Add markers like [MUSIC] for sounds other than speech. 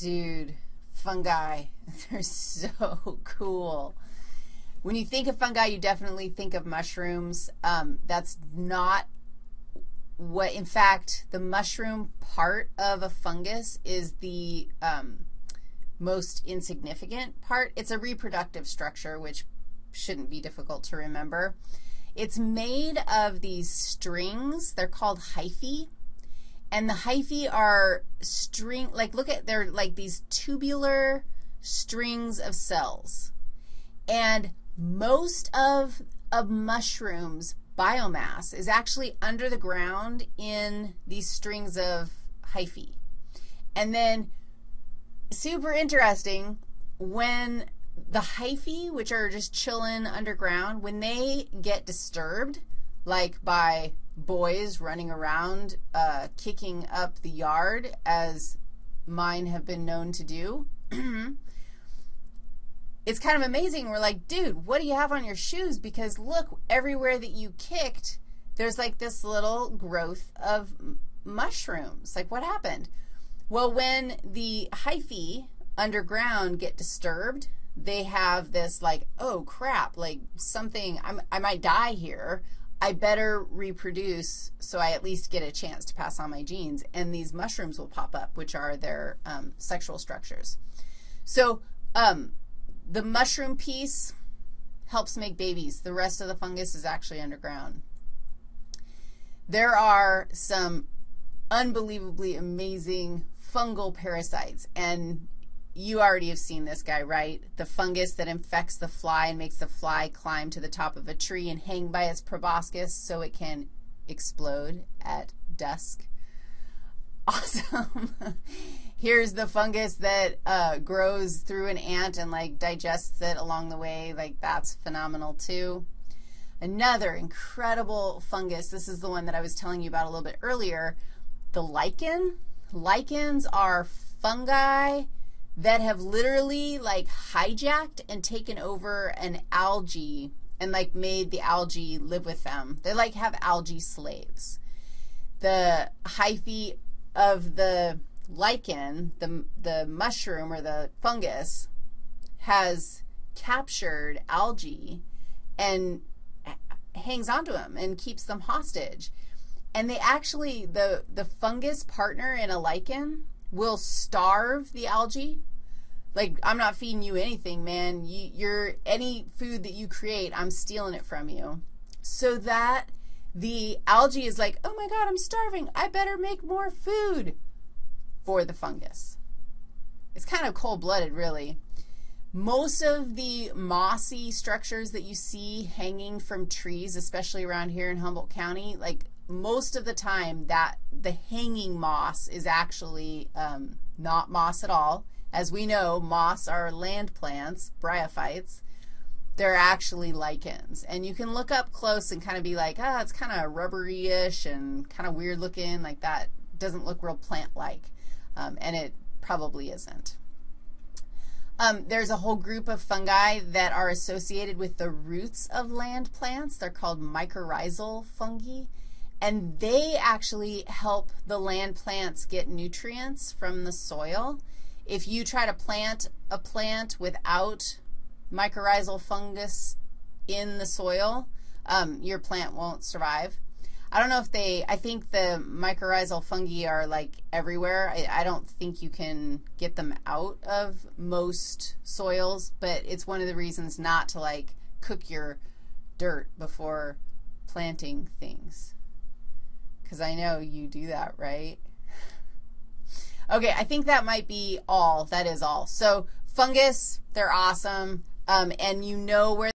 Dude, fungi, [LAUGHS] they're so cool. When you think of fungi, you definitely think of mushrooms. Um, that's not what, in fact, the mushroom part of a fungus is the um, most insignificant part. It's a reproductive structure, which shouldn't be difficult to remember. It's made of these strings. They're called hyphae. And the hyphae are string, like look at, they're like these tubular strings of cells. And most of a mushroom's biomass is actually under the ground in these strings of hyphae. And then super interesting, when the hyphae, which are just chilling underground, when they get disturbed, like by boys running around uh, kicking up the yard, as mine have been known to do, [CLEARS THROAT] it's kind of amazing. We're like, dude, what do you have on your shoes? Because look, everywhere that you kicked, there's like this little growth of mushrooms. Like, what happened? Well, when the hyphae underground get disturbed, they have this like, oh, crap, like something, I'm, I might die here. I better reproduce so I at least get a chance to pass on my genes. And these mushrooms will pop up, which are their um, sexual structures. So um, the mushroom piece helps make babies. The rest of the fungus is actually underground. There are some unbelievably amazing fungal parasites, and you already have seen this guy, right? The fungus that infects the fly and makes the fly climb to the top of a tree and hang by its proboscis so it can explode at dusk. [LAUGHS] Awesome. [LAUGHS] Here's the fungus that uh, grows through an ant and, like, digests it along the way. Like, that's phenomenal, too. Another incredible fungus, this is the one that I was telling you about a little bit earlier, the lichen. Lichens are fungi that have literally like hijacked and taken over an algae and like made the algae live with them. They like have algae slaves. The hyphae of the lichen, the, the mushroom or the fungus, has captured algae and hangs onto them and keeps them hostage. And they actually, the, the fungus partner in a lichen will starve the algae. Like, I'm not feeding you anything, man. You, you're, any food that you create, I'm stealing it from you. So that the algae is like, oh my God, I'm starving. I better make more food for the fungus. It's kind of cold-blooded, really. Most of the mossy structures that you see hanging from trees, especially around here in Humboldt County, like most of the time that the hanging moss is actually um, not moss at all. As we know, moss are land plants, bryophytes. They're actually lichens. And you can look up close and kind of be like, ah, oh, it's kind of rubbery-ish and kind of weird looking, like that doesn't look real plant-like. Um, and it probably isn't. Um, there's a whole group of fungi that are associated with the roots of land plants. They're called mycorrhizal fungi and they actually help the land plants get nutrients from the soil. If you try to plant a plant without mycorrhizal fungus in the soil, um, your plant won't survive. I don't know if they, I think the mycorrhizal fungi are like everywhere. I, I don't think you can get them out of most soils, but it's one of the reasons not to like cook your dirt before planting things. Because I know you do that, right? Okay, I think that might be all. That is all. So fungus, they're awesome, um, and you know where